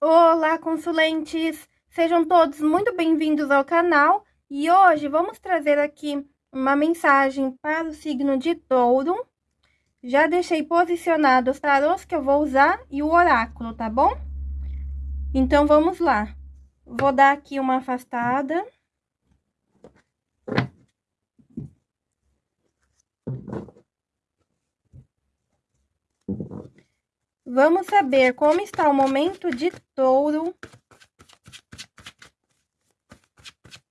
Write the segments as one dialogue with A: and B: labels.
A: Olá, consulentes! Sejam todos muito bem-vindos ao canal e hoje vamos trazer aqui uma mensagem para o signo de touro. Já deixei posicionados os tarôs que eu vou usar e o oráculo, tá bom? Então, vamos lá. Vou dar aqui uma afastada. Vamos saber como está o momento de touro.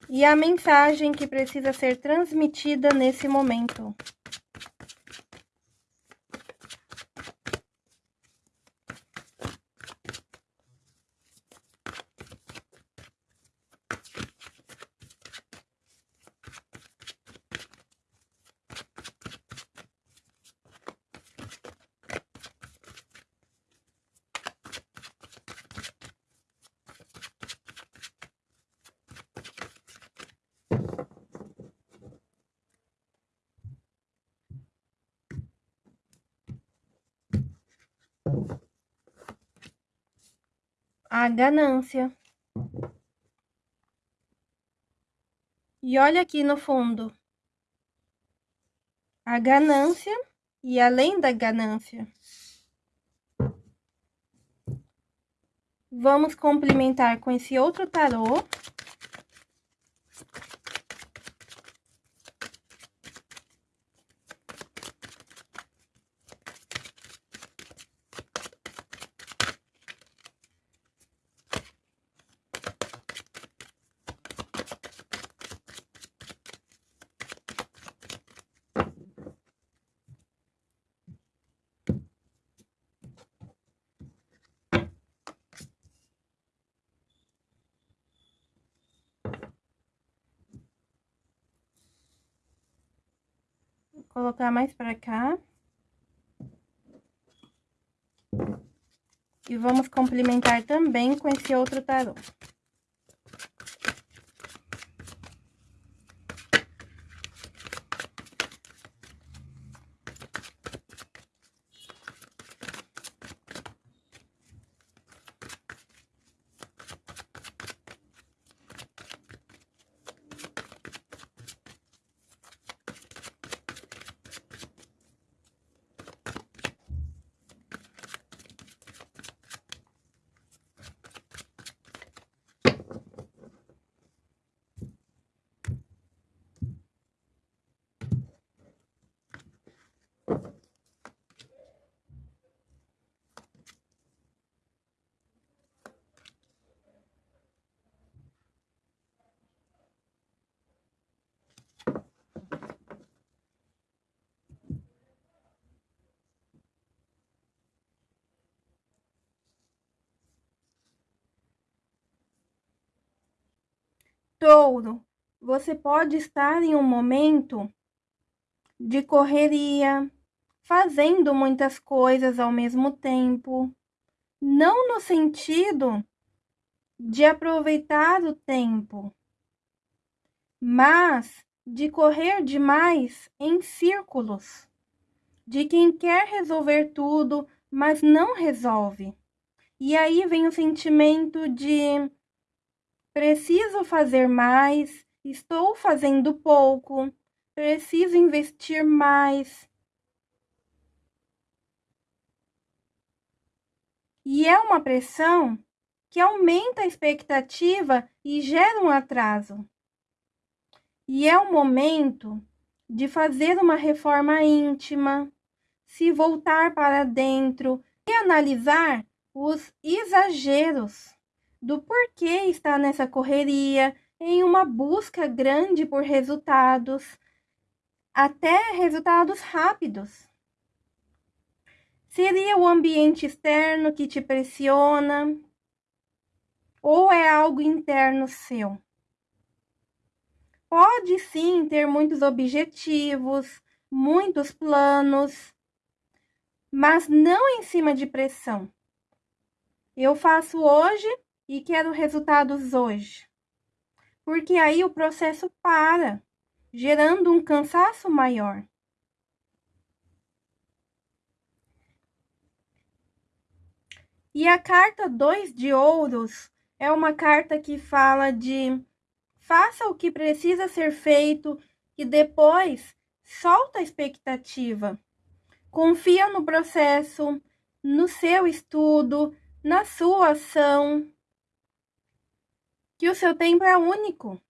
A: E a mensagem que precisa ser transmitida nesse momento. A ganância. E olha aqui no fundo. A ganância e além da ganância. Vamos complementar com esse outro tarô. Colocar mais para cá. E vamos complementar também com esse outro tarô. Touro, você pode estar em um momento de correria, fazendo muitas coisas ao mesmo tempo, não no sentido de aproveitar o tempo, mas de correr demais em círculos, de quem quer resolver tudo, mas não resolve. E aí vem o sentimento de preciso fazer mais, estou fazendo pouco, preciso investir mais. E é uma pressão que aumenta a expectativa e gera um atraso. E é o momento de fazer uma reforma íntima, se voltar para dentro e analisar os exageros do porquê está nessa correria, em uma busca grande por resultados, até resultados rápidos. Seria o ambiente externo que te pressiona? Ou é algo interno seu? Pode sim ter muitos objetivos, muitos planos, mas não em cima de pressão. Eu faço hoje e quero resultados hoje. Porque aí o processo para, gerando um cansaço maior. E a carta 2 de ouros é uma carta que fala de faça o que precisa ser feito e depois solta a expectativa. Confia no processo, no seu estudo, na sua ação. Que o seu tempo é único.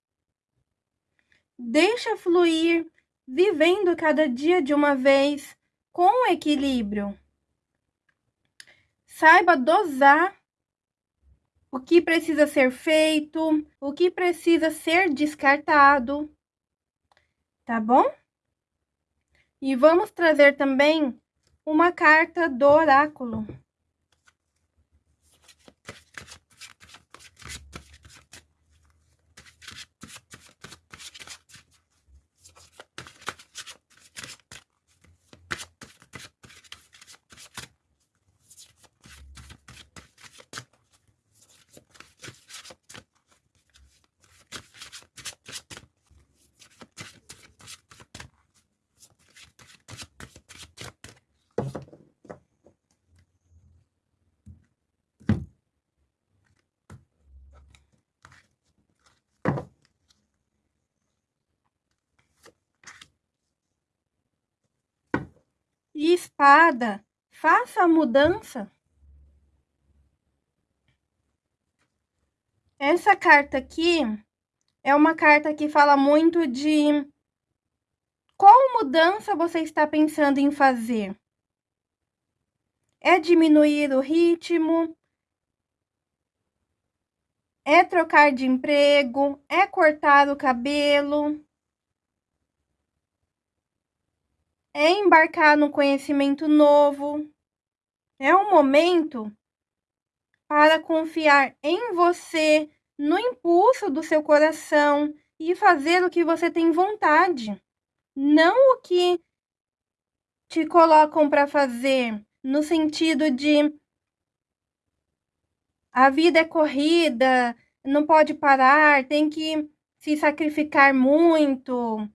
A: Deixa fluir, vivendo cada dia de uma vez com equilíbrio. Saiba dosar o que precisa ser feito, o que precisa ser descartado. Tá bom? E vamos trazer também uma carta do oráculo. E espada. Faça a mudança. Essa carta aqui é uma carta que fala muito de qual mudança você está pensando em fazer. É diminuir o ritmo? É trocar de emprego? É cortar o cabelo? É embarcar no conhecimento novo. É um momento para confiar em você, no impulso do seu coração e fazer o que você tem vontade, não o que te colocam para fazer, no sentido de a vida é corrida, não pode parar, tem que se sacrificar muito.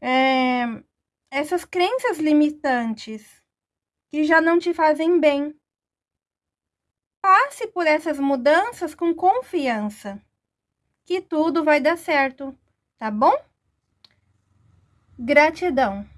A: É, essas crenças limitantes que já não te fazem bem. Passe por essas mudanças com confiança, que tudo vai dar certo, tá bom? Gratidão.